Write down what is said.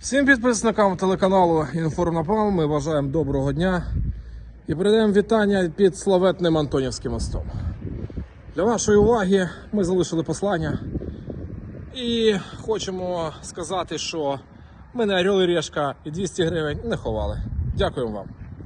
Всім підписникам телеканалу Інформнапал ми бажаємо доброго дня і передаємо вітання під славетним Антонівським мостом. Для вашої уваги ми залишили послання і хочемо сказати, що ми не Орел і Решка і 200 гривень не ховали. Дякуємо вам.